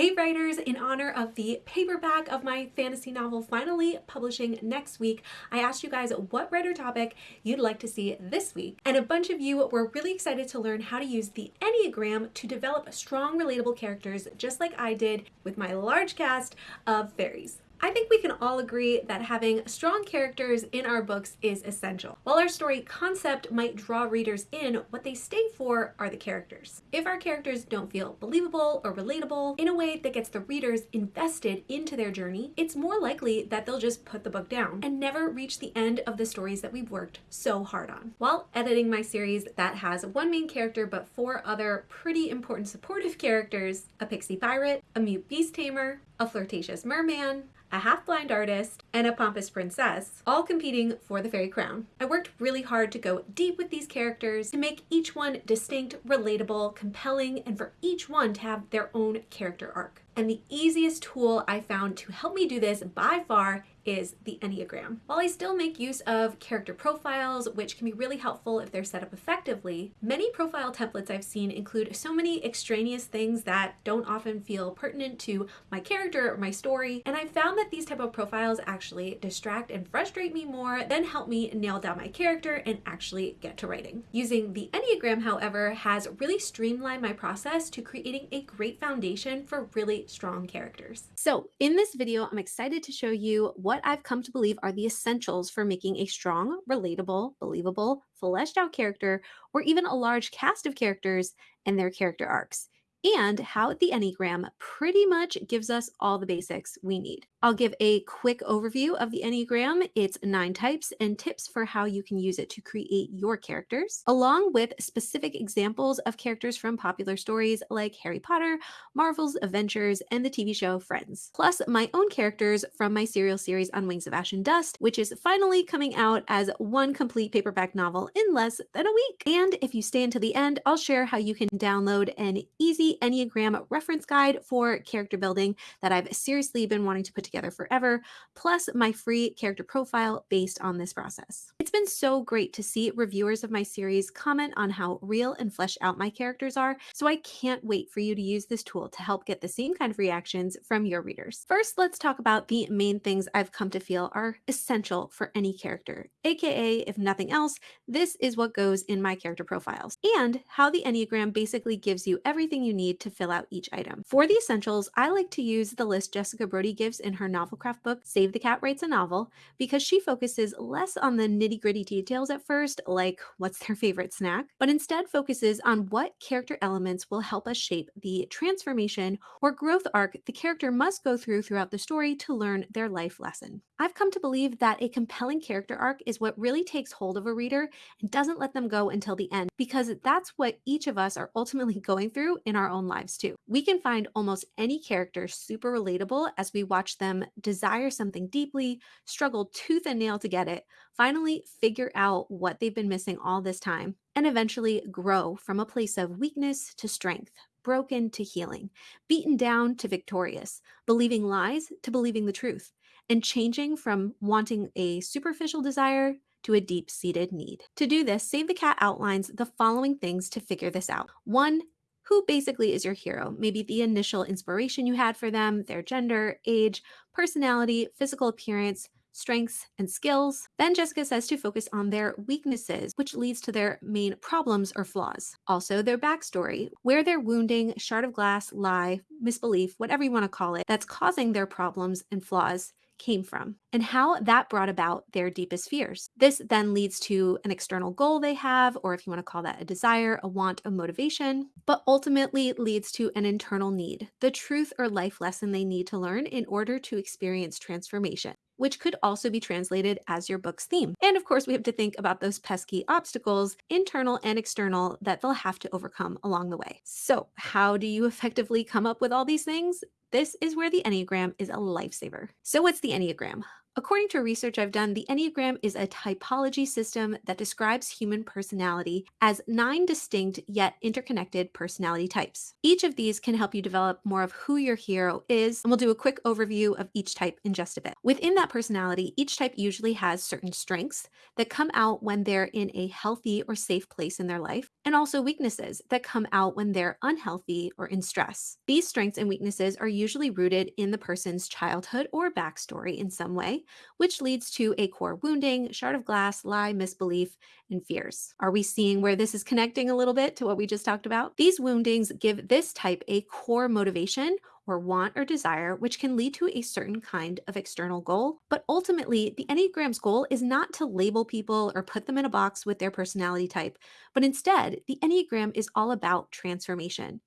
Hey writers, in honor of the paperback of my fantasy novel finally publishing next week, I asked you guys what writer topic you'd like to see this week. And a bunch of you were really excited to learn how to use the Enneagram to develop strong, relatable characters, just like I did with my large cast of fairies. I think we can all agree that having strong characters in our books is essential. While our story concept might draw readers in, what they stay for are the characters. If our characters don't feel believable or relatable in a way that gets the readers invested into their journey, it's more likely that they'll just put the book down and never reach the end of the stories that we've worked so hard on. While editing my series that has one main character but four other pretty important supportive characters, a pixie pirate, a mute beast tamer, a flirtatious merman, a half-blind artist, and a pompous princess, all competing for the fairy crown. I worked really hard to go deep with these characters, to make each one distinct, relatable, compelling, and for each one to have their own character arc. And the easiest tool I found to help me do this by far is the Enneagram. While I still make use of character profiles, which can be really helpful if they're set up effectively, many profile templates I've seen include so many extraneous things that don't often feel pertinent to my character or my story, and I found that these type of profiles actually distract and frustrate me more than help me nail down my character and actually get to writing. Using the Enneagram, however, has really streamlined my process to creating a great foundation for really strong characters. So in this video, I'm excited to show you what what I've come to believe are the essentials for making a strong, relatable, believable, fleshed out character, or even a large cast of characters and their character arcs and how the Enneagram pretty much gives us all the basics we need. I'll give a quick overview of the Enneagram, its nine types, and tips for how you can use it to create your characters, along with specific examples of characters from popular stories like Harry Potter, Marvel's Avengers, and the TV show Friends. Plus, my own characters from my serial series on Wings of Ash and Dust, which is finally coming out as one complete paperback novel in less than a week. And if you stay until the end, I'll share how you can download an easy Enneagram reference guide for character building that I've seriously been wanting to put together forever, plus my free character profile based on this process. It's been so great to see reviewers of my series comment on how real and flesh out my characters are, so I can't wait for you to use this tool to help get the same kind of reactions from your readers. First, let's talk about the main things I've come to feel are essential for any character, aka, if nothing else, this is what goes in my character profiles, and how the Enneagram basically gives you everything you need need to fill out each item. For the essentials, I like to use the list Jessica Brody gives in her novelcraft book, Save the Cat Writes a Novel, because she focuses less on the nitty gritty details at first, like what's their favorite snack, but instead focuses on what character elements will help us shape the transformation or growth arc the character must go through throughout the story to learn their life lesson. I've come to believe that a compelling character arc is what really takes hold of a reader and doesn't let them go until the end, because that's what each of us are ultimately going through in our own lives too. We can find almost any character super relatable as we watch them desire something deeply, struggle tooth and nail to get it, finally figure out what they've been missing all this time, and eventually grow from a place of weakness to strength, broken to healing, beaten down to victorious, believing lies to believing the truth, and changing from wanting a superficial desire to a deep seated need. To do this, Save the Cat outlines the following things to figure this out. One, who basically is your hero. Maybe the initial inspiration you had for them, their gender, age, personality, physical appearance, strengths, and skills. Then Jessica says to focus on their weaknesses, which leads to their main problems or flaws. Also, their backstory, where their wounding, shard of glass, lie, misbelief, whatever you want to call it, that's causing their problems and flaws came from and how that brought about their deepest fears. This then leads to an external goal they have, or if you want to call that a desire, a want, a motivation, but ultimately leads to an internal need, the truth or life lesson they need to learn in order to experience transformation which could also be translated as your book's theme. And of course, we have to think about those pesky obstacles, internal and external, that they'll have to overcome along the way. So, how do you effectively come up with all these things? This is where the Enneagram is a lifesaver. So what's the Enneagram? According to research I've done, the Enneagram is a typology system that describes human personality as nine distinct yet interconnected personality types. Each of these can help you develop more of who your hero is, and we'll do a quick overview of each type in just a bit. Within that personality, each type usually has certain strengths that come out when they're in a healthy or safe place in their life, and also weaknesses that come out when they're unhealthy or in stress. These strengths and weaknesses are usually rooted in the person's childhood or backstory in some way, which leads to a core wounding, shard of glass, lie, misbelief, and fears. Are we seeing where this is connecting a little bit to what we just talked about? These woundings give this type a core motivation or want or desire, which can lead to a certain kind of external goal. But ultimately, the Enneagram's goal is not to label people or put them in a box with their personality type, but instead, the Enneagram is all about transformation.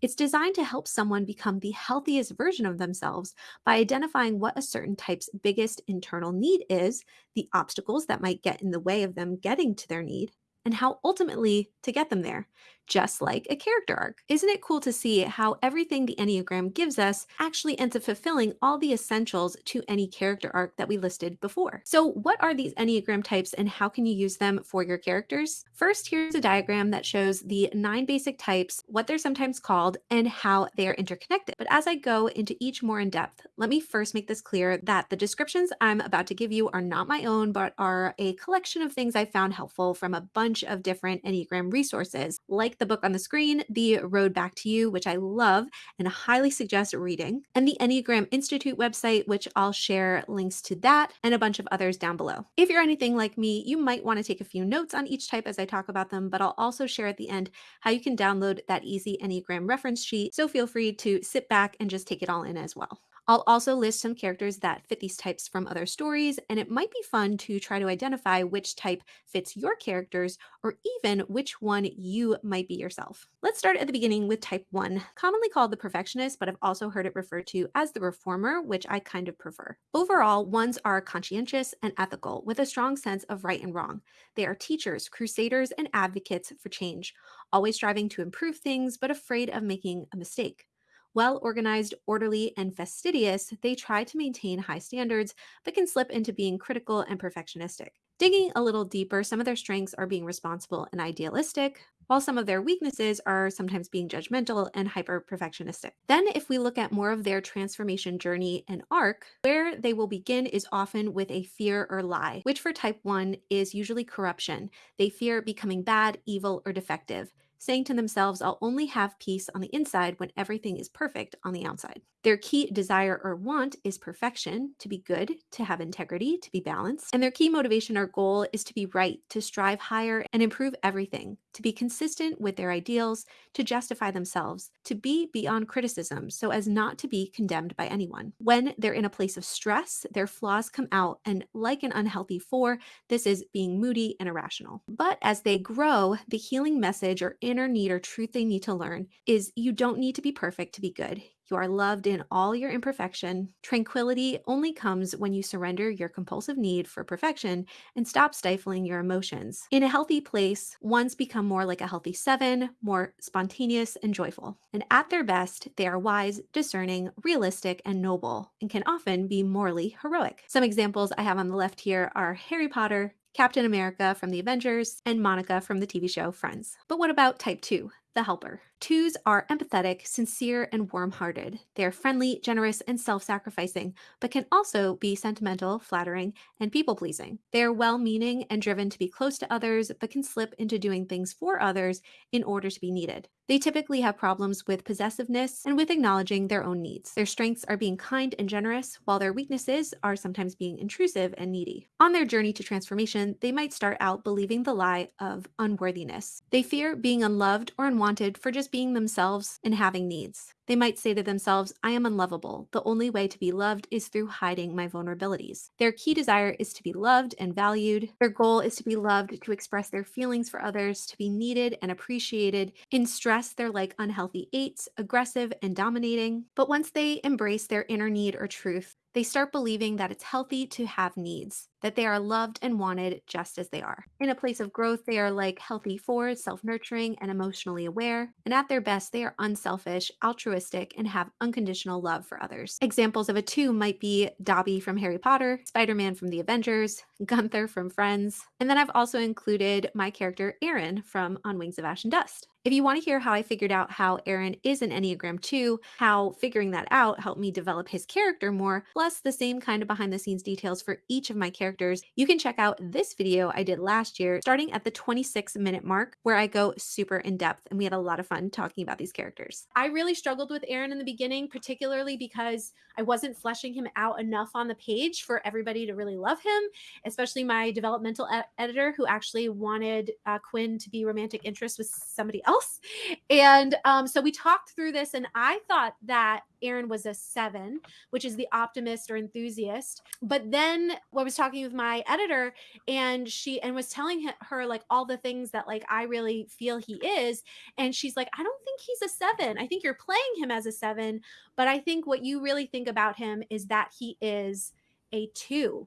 It's designed to help someone become the healthiest version of themselves by identifying what a certain type's biggest internal need is, the obstacles that might get in the way of them getting to their need, and how ultimately to get them there just like a character arc. Isn't it cool to see how everything the Enneagram gives us actually ends up fulfilling all the essentials to any character arc that we listed before? So, what are these Enneagram types and how can you use them for your characters? First, here's a diagram that shows the nine basic types, what they're sometimes called, and how they are interconnected. But as I go into each more in depth, let me first make this clear that the descriptions I'm about to give you are not my own, but are a collection of things I found helpful from a bunch of different Enneagram resources, like the book on the screen, The Road Back to You, which I love and highly suggest reading, and the Enneagram Institute website, which I'll share links to that and a bunch of others down below. If you're anything like me, you might want to take a few notes on each type as I talk about them, but I'll also share at the end how you can download that easy Enneagram reference sheet. So feel free to sit back and just take it all in as well. I'll also list some characters that fit these types from other stories, and it might be fun to try to identify which type fits your characters or even which one you might be yourself. Let's start at the beginning with type 1, commonly called the perfectionist, but I've also heard it referred to as the reformer, which I kind of prefer. Overall, ones are conscientious and ethical with a strong sense of right and wrong. They are teachers, crusaders, and advocates for change, always striving to improve things but afraid of making a mistake. Well organized, orderly, and fastidious, they try to maintain high standards, but can slip into being critical and perfectionistic. Digging a little deeper, some of their strengths are being responsible and idealistic, while some of their weaknesses are sometimes being judgmental and hyper perfectionistic. Then, if we look at more of their transformation journey and arc, where they will begin is often with a fear or lie, which for type 1 is usually corruption. They fear becoming bad, evil, or defective saying to themselves, I'll only have peace on the inside when everything is perfect on the outside. Their key desire or want is perfection, to be good, to have integrity, to be balanced. And their key motivation or goal is to be right, to strive higher and improve everything, to be consistent with their ideals, to justify themselves, to be beyond criticism so as not to be condemned by anyone. When they're in a place of stress, their flaws come out. And like an unhealthy four, this is being moody and irrational. But as they grow, the healing message or inner need or truth they need to learn is you don't need to be perfect to be good. You are loved in all your imperfection. Tranquility only comes when you surrender your compulsive need for perfection and stop stifling your emotions. In a healthy place, ones become more like a healthy seven, more spontaneous and joyful. And at their best, they are wise, discerning, realistic, and noble, and can often be morally heroic. Some examples I have on the left here are Harry Potter, Captain America from the Avengers, and Monica from the TV show Friends. But what about type 2, the helper? Twos are empathetic, sincere, and warm hearted. They are friendly, generous, and self sacrificing, but can also be sentimental, flattering, and people pleasing. They are well meaning and driven to be close to others, but can slip into doing things for others in order to be needed. They typically have problems with possessiveness and with acknowledging their own needs. Their strengths are being kind and generous, while their weaknesses are sometimes being intrusive and needy. On their journey to transformation, they might start out believing the lie of unworthiness. They fear being unloved or unwanted for just being themselves and having needs. They might say to themselves, I am unlovable. The only way to be loved is through hiding my vulnerabilities. Their key desire is to be loved and valued. Their goal is to be loved, to express their feelings for others, to be needed and appreciated. In stress, they're like unhealthy eights, aggressive and dominating. But once they embrace their inner need or truth, they start believing that it's healthy to have needs, that they are loved and wanted just as they are. In a place of growth, they are like healthy fours, self nurturing and emotionally aware. And at their best, they are unselfish, altruistic, and have unconditional love for others. Examples of a two might be Dobby from Harry Potter, Spider Man from the Avengers, Gunther from Friends. And then I've also included my character Aaron from On Wings of Ash and Dust. If you want to hear how I figured out how Aaron is an Enneagram 2, how figuring that out helped me develop his character more, plus the same kind of behind the scenes details for each of my characters characters, you can check out this video I did last year, starting at the 26 minute mark, where I go super in depth and we had a lot of fun talking about these characters. I really struggled with Aaron in the beginning, particularly because I wasn't fleshing him out enough on the page for everybody to really love him, especially my developmental editor who actually wanted uh, Quinn to be romantic interest with somebody else. And um, so we talked through this, and I thought that Aaron was a seven, which is the optimist or enthusiast. But then I was talking with my editor, and she and was telling her like all the things that like I really feel he is, and she's like, I don't think he's a seven. I think you're playing him as a seven, but I think what you really think about him is that he is a two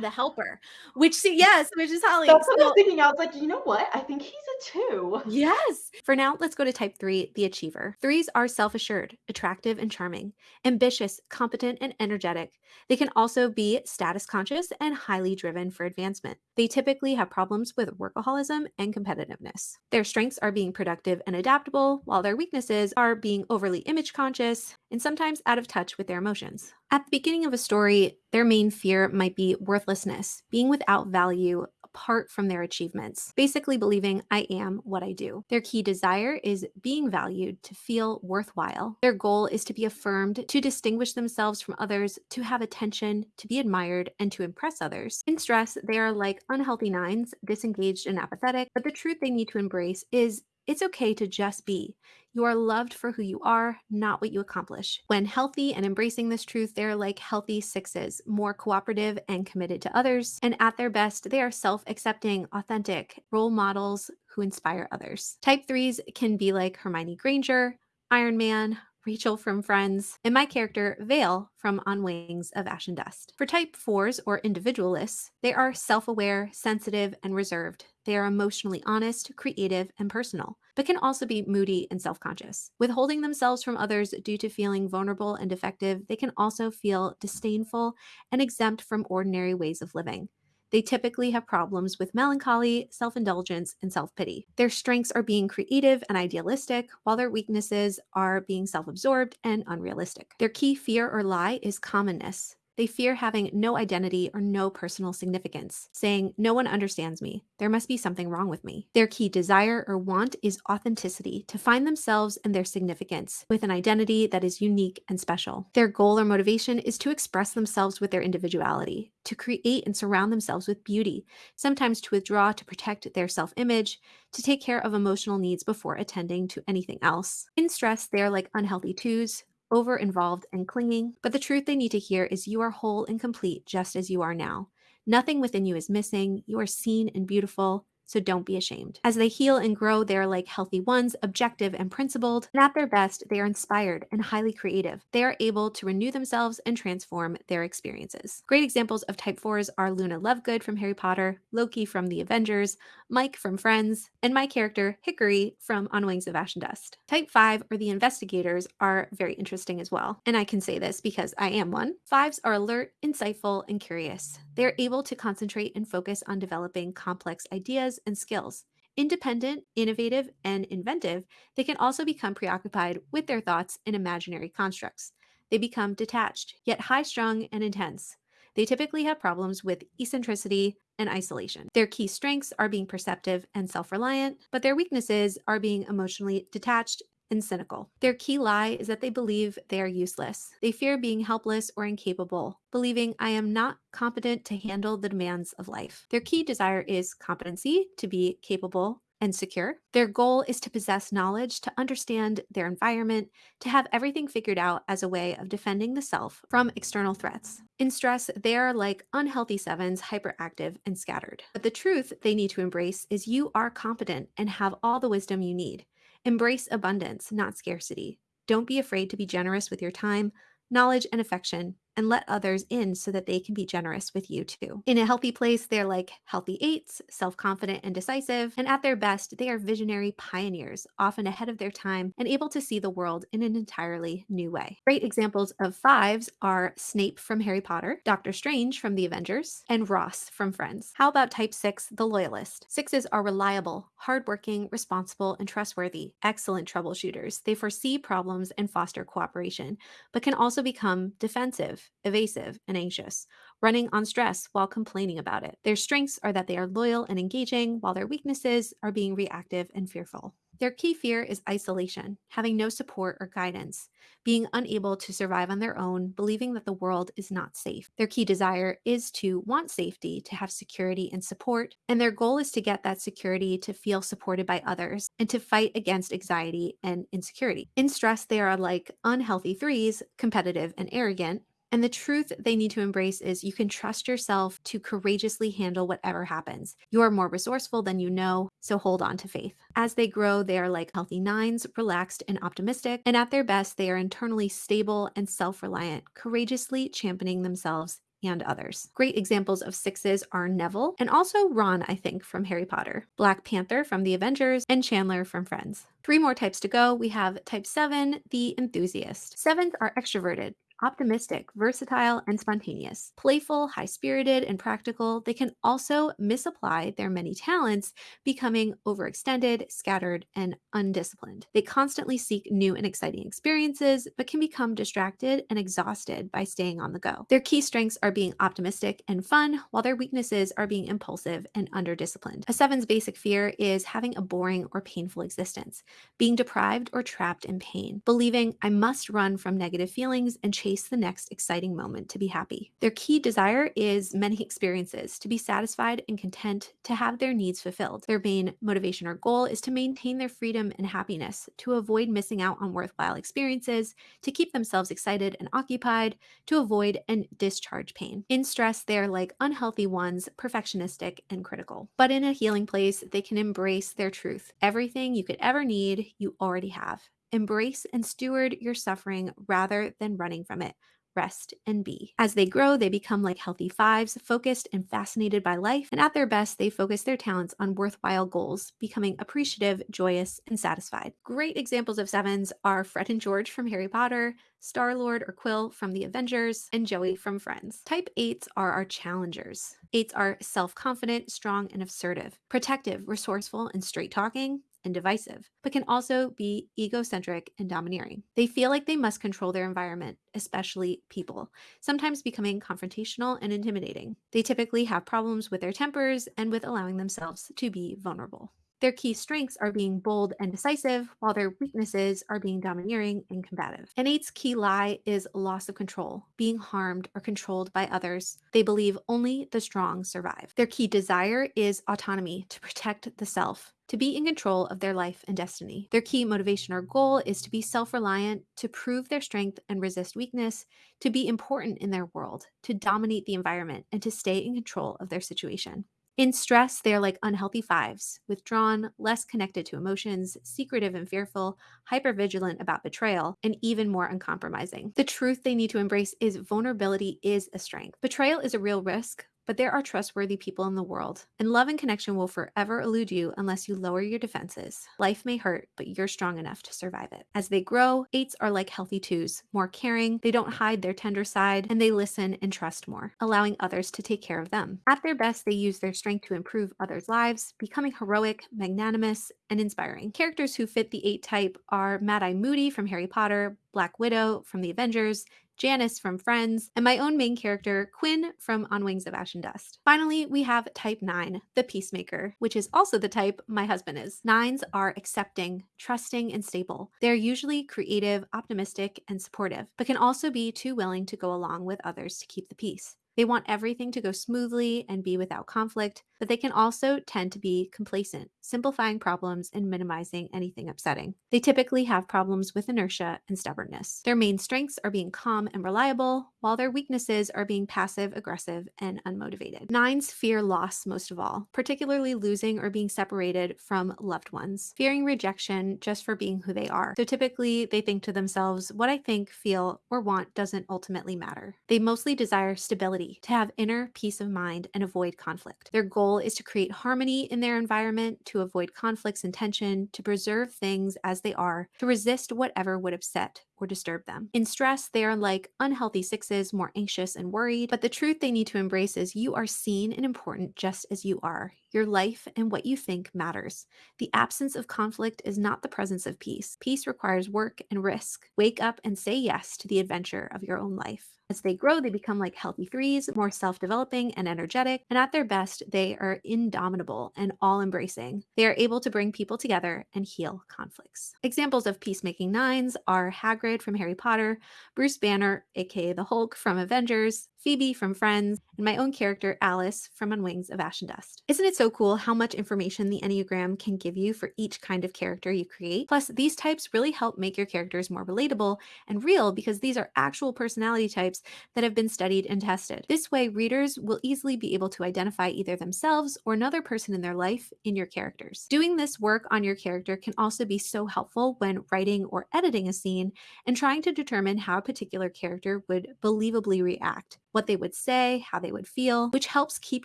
the helper, which see, yes, which is Holly. That's what so, I was thinking. I was like, you know what? I think he's a two. Yes. For now, let's go to type three, the achiever. Threes are self assured, attractive, and charming, ambitious, competent, and energetic. They can also be status conscious and highly driven for advancement. They typically have problems with workaholism and competitiveness. Their strengths are being productive and adaptable, while their weaknesses are being overly image conscious and sometimes out of touch with their emotions. At the beginning of a story, their main fear might be worthlessness, being without value apart from their achievements, basically believing I am what I do. Their key desire is being valued to feel worthwhile. Their goal is to be affirmed, to distinguish themselves from others, to have attention, to be admired, and to impress others. In stress, they are like unhealthy nines, disengaged and apathetic, but the truth they need to embrace is it's okay to just be. You are loved for who you are, not what you accomplish. When healthy and embracing this truth, they're like healthy sixes, more cooperative and committed to others. And at their best, they are self accepting, authentic role models who inspire others. Type threes can be like Hermione Granger, Iron Man, Rachel from Friends, and my character, Vale from On Wings of Ash and Dust. For type 4s or individualists, they are self aware, sensitive, and reserved. They are emotionally honest, creative, and personal, but can also be moody and self conscious. Withholding themselves from others due to feeling vulnerable and defective, they can also feel disdainful and exempt from ordinary ways of living. They typically have problems with melancholy, self indulgence, and self pity. Their strengths are being creative and idealistic, while their weaknesses are being self absorbed and unrealistic. Their key fear or lie is commonness. They fear having no identity or no personal significance, saying, No one understands me. There must be something wrong with me. Their key desire or want is authenticity, to find themselves and their significance with an identity that is unique and special. Their goal or motivation is to express themselves with their individuality, to create and surround themselves with beauty, sometimes to withdraw to protect their self image, to take care of emotional needs before attending to anything else. In stress, they are like unhealthy twos over involved and clinging, but the truth they need to hear is you are whole and complete just as you are now. Nothing within you is missing. You are seen and beautiful so don't be ashamed. As they heal and grow, they are like healthy ones, objective and principled, and at their best, they are inspired and highly creative. They are able to renew themselves and transform their experiences. Great examples of type 4s are Luna Lovegood from Harry Potter, Loki from The Avengers, Mike from Friends, and my character, Hickory from On Wings of Ash and Dust. Type 5 or the investigators are very interesting as well. And I can say this because I am one. Fives are alert, insightful, and curious. They are able to concentrate and focus on developing complex ideas and skills. Independent, innovative, and inventive, they can also become preoccupied with their thoughts and imaginary constructs. They become detached, yet high strung and intense. They typically have problems with eccentricity and isolation. Their key strengths are being perceptive and self reliant, but their weaknesses are being emotionally detached and cynical. Their key lie is that they believe they are useless. They fear being helpless or incapable, believing I am not competent to handle the demands of life. Their key desire is competency, to be capable and secure. Their goal is to possess knowledge, to understand their environment, to have everything figured out as a way of defending the self from external threats. In stress, they are like unhealthy sevens, hyperactive and scattered. But the truth they need to embrace is you are competent and have all the wisdom you need. Embrace abundance, not scarcity. Don't be afraid to be generous with your time, knowledge, and affection and let others in so that they can be generous with you too. In a healthy place, they're like healthy eights, self confident and decisive, and at their best, they are visionary pioneers, often ahead of their time and able to see the world in an entirely new way. Great examples of fives are Snape from Harry Potter, Doctor Strange from The Avengers, and Ross from Friends. How about type six, the loyalist? Sixes are reliable, hardworking, responsible, and trustworthy, excellent troubleshooters. They foresee problems and foster cooperation, but can also become defensive evasive, and anxious, running on stress while complaining about it. Their strengths are that they are loyal and engaging, while their weaknesses are being reactive and fearful. Their key fear is isolation, having no support or guidance, being unable to survive on their own, believing that the world is not safe. Their key desire is to want safety, to have security and support, and their goal is to get that security to feel supported by others and to fight against anxiety and insecurity. In stress, they are like unhealthy threes, competitive and arrogant, and the truth they need to embrace is you can trust yourself to courageously handle whatever happens. You are more resourceful than you know, so hold on to faith. As they grow, they are like healthy nines, relaxed and optimistic, and at their best, they are internally stable and self reliant, courageously championing themselves and others. Great examples of sixes are Neville and also Ron, I think, from Harry Potter, Black Panther from The Avengers, and Chandler from Friends. Three more types to go. We have type seven, the enthusiast. Sevens are extroverted, optimistic, versatile, and spontaneous. Playful, high spirited, and practical, they can also misapply their many talents, becoming overextended, scattered, and undisciplined. They constantly seek new and exciting experiences, but can become distracted and exhausted by staying on the go. Their key strengths are being optimistic and fun, while their weaknesses are being impulsive and underdisciplined. A seven's basic fear is having a boring or painful existence, being deprived or trapped in pain, believing I must run from negative feelings and chase the next exciting moment to be happy. Their key desire is many experiences, to be satisfied and content, to have their needs fulfilled. Their main motivation or goal is to maintain their freedom and happiness, to avoid missing out on worthwhile experiences, to keep themselves excited and occupied, to avoid and discharge pain. In stress, they're like unhealthy ones, perfectionistic and critical. But in a healing place, they can embrace their truth. Everything you could ever need, you already have. Embrace and steward your suffering rather than running from it. Rest and be. As they grow, they become like healthy fives, focused and fascinated by life, and at their best, they focus their talents on worthwhile goals, becoming appreciative, joyous, and satisfied. Great examples of sevens are Fred and George from Harry Potter, Star Lord or Quill from The Avengers, and Joey from Friends. Type 8s are our challengers. 8s are self confident, strong, and assertive, protective, resourceful, and straight talking and divisive, but can also be egocentric and domineering. They feel like they must control their environment, especially people, sometimes becoming confrontational and intimidating. They typically have problems with their tempers and with allowing themselves to be vulnerable. Their key strengths are being bold and decisive, while their weaknesses are being domineering and combative. An eight's key lie is loss of control, being harmed or controlled by others. They believe only the strong survive. Their key desire is autonomy to protect the self, to be in control of their life and destiny. Their key motivation or goal is to be self reliant, to prove their strength and resist weakness, to be important in their world, to dominate the environment, and to stay in control of their situation. In stress, they are like unhealthy fives, withdrawn, less connected to emotions, secretive and fearful, hypervigilant about betrayal, and even more uncompromising. The truth they need to embrace is vulnerability is a strength. Betrayal is a real risk, but there are trustworthy people in the world, and love and connection will forever elude you unless you lower your defenses. Life may hurt, but you're strong enough to survive it. As they grow, eights are like healthy twos, more caring, they don't hide their tender side, and they listen and trust more, allowing others to take care of them. At their best, they use their strength to improve others' lives, becoming heroic, magnanimous, and inspiring. Characters who fit the eight type are Mad Eye Moody from Harry Potter, Black Widow from The Avengers, Janice from Friends, and my own main character, Quinn from On Wings of Ash and Dust. Finally, we have type 9, the peacemaker, which is also the type my husband is. Nines are accepting, trusting, and stable. They're usually creative, optimistic, and supportive, but can also be too willing to go along with others to keep the peace. They want everything to go smoothly and be without conflict, but they can also tend to be complacent, simplifying problems and minimizing anything upsetting. They typically have problems with inertia and stubbornness. Their main strengths are being calm and reliable, while their weaknesses are being passive, aggressive, and unmotivated. Nines fear loss most of all, particularly losing or being separated from loved ones, fearing rejection just for being who they are. So typically, they think to themselves, what I think, feel, or want doesn't ultimately matter. They mostly desire stability, to have inner peace of mind and avoid conflict. Their goal goal is to create harmony in their environment, to avoid conflicts and tension, to preserve things as they are, to resist whatever would upset or disturb them. In stress, they are like unhealthy sixes, more anxious and worried, but the truth they need to embrace is you are seen and important just as you are. Your life and what you think matters. The absence of conflict is not the presence of peace. Peace requires work and risk. Wake up and say yes to the adventure of your own life. As they grow, they become like healthy threes, more self developing and energetic, and at their best, they are indomitable and all embracing. They are able to bring people together and heal conflicts. Examples of peacemaking nines are Hagrid from Harry Potter, Bruce Banner, aka the Hulk from Avengers, Phoebe from Friends, and my own character, Alice, from On Wings of Ash and Dust. Isn't it so cool how much information the Enneagram can give you for each kind of character you create? Plus, these types really help make your characters more relatable and real because these are actual personality types that have been studied and tested. This way, readers will easily be able to identify either themselves or another person in their life in your characters. Doing this work on your character can also be so helpful when writing or editing a scene and trying to determine how a particular character would believably react what they would say, how they would feel, which helps keep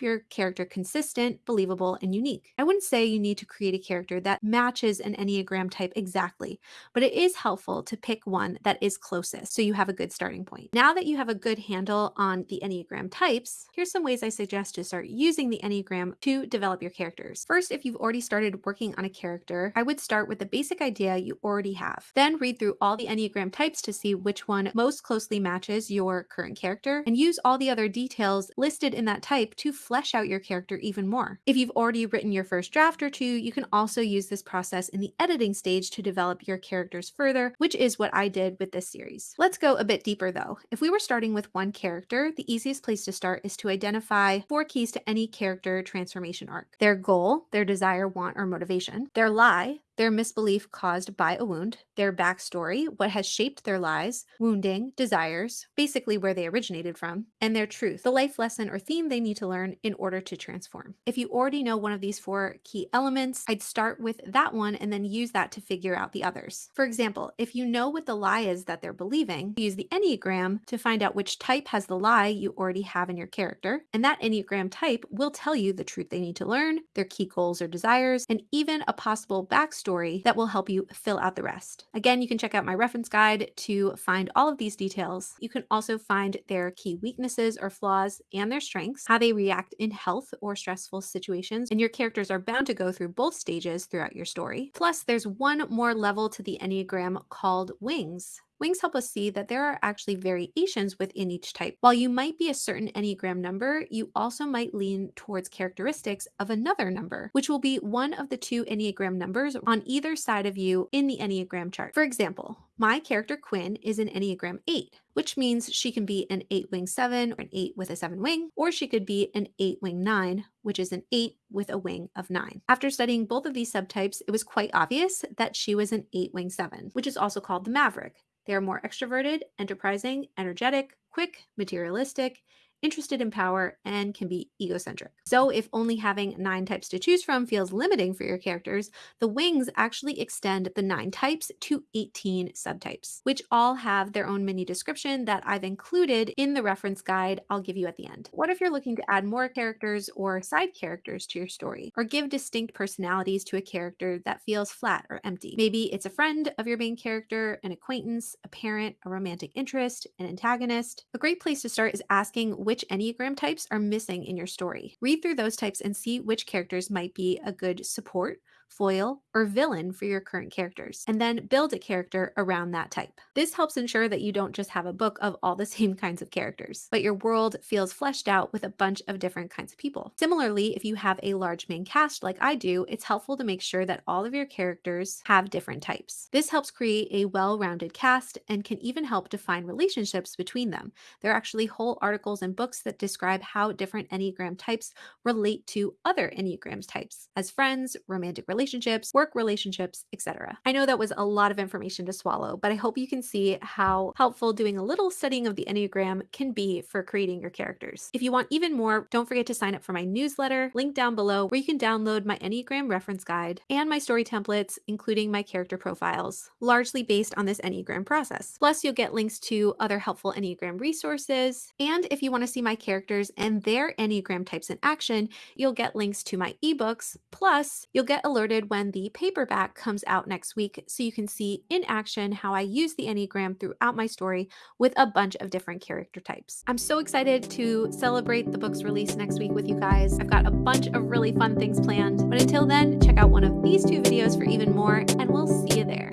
your character consistent, believable, and unique. I wouldn't say you need to create a character that matches an Enneagram type exactly, but it is helpful to pick one that is closest so you have a good starting point. Now that you have a good handle on the Enneagram types, here's some ways I suggest to start using the Enneagram to develop your characters. First, if you've already started working on a character, I would start with the basic idea you already have. Then read through all the Enneagram types to see which one most closely matches your current character and use all the other details listed in that type to flesh out your character even more. If you've already written your first draft or two, you can also use this process in the editing stage to develop your characters further, which is what I did with this series. Let's go a bit deeper though. If we were starting with one character, the easiest place to start is to identify four keys to any character transformation arc. Their goal, their desire, want, or motivation, their lie, their misbelief caused by a wound, their backstory, what has shaped their lies, wounding, desires, basically where they originated from, and their truth, the life lesson or theme they need to learn in order to transform. If you already know one of these four key elements, I'd start with that one and then use that to figure out the others. For example, if you know what the lie is that they're believing, use the Enneagram to find out which type has the lie you already have in your character, and that Enneagram type will tell you the truth they need to learn, their key goals or desires, and even a possible backstory story that will help you fill out the rest. Again, you can check out my reference guide to find all of these details. You can also find their key weaknesses or flaws and their strengths, how they react in health or stressful situations, and your characters are bound to go through both stages throughout your story. Plus, there's one more level to the Enneagram called Wings. Wings help us see that there are actually variations within each type. While you might be a certain Enneagram number, you also might lean towards characteristics of another number, which will be one of the two Enneagram numbers on either side of you in the Enneagram chart. For example, my character Quinn is an Enneagram 8, which means she can be an 8 wing 7 or an 8 with a 7 wing, or she could be an 8 wing 9, which is an 8 with a wing of 9. After studying both of these subtypes, it was quite obvious that she was an 8 wing 7, which is also called the Maverick. They are more extroverted, enterprising, energetic, quick, materialistic, interested in power, and can be egocentric. So, if only having nine types to choose from feels limiting for your characters, the wings actually extend the nine types to 18 subtypes, which all have their own mini description that I've included in the reference guide I'll give you at the end. What if you're looking to add more characters or side characters to your story, or give distinct personalities to a character that feels flat or empty? Maybe it's a friend of your main character, an acquaintance, a parent, a romantic interest, an antagonist. A great place to start is asking which which Enneagram types are missing in your story. Read through those types and see which characters might be a good support foil, or villain for your current characters, and then build a character around that type. This helps ensure that you don't just have a book of all the same kinds of characters, but your world feels fleshed out with a bunch of different kinds of people. Similarly, if you have a large main cast like I do, it's helpful to make sure that all of your characters have different types. This helps create a well rounded cast and can even help define relationships between them. There are actually whole articles and books that describe how different Enneagram types relate to other Enneagram types as friends, romantic relationships relationships, work relationships, etc. I know that was a lot of information to swallow, but I hope you can see how helpful doing a little studying of the Enneagram can be for creating your characters. If you want even more, don't forget to sign up for my newsletter, link down below, where you can download my Enneagram reference guide and my story templates, including my character profiles, largely based on this Enneagram process. Plus, you'll get links to other helpful Enneagram resources. And if you want to see my characters and their Enneagram types in action, you'll get links to my ebooks. Plus, you'll get alerted started when the paperback comes out next week so you can see in action how I use the Enneagram throughout my story with a bunch of different character types. I'm so excited to celebrate the book's release next week with you guys. I've got a bunch of really fun things planned, but until then, check out one of these two videos for even more, and we'll see you there.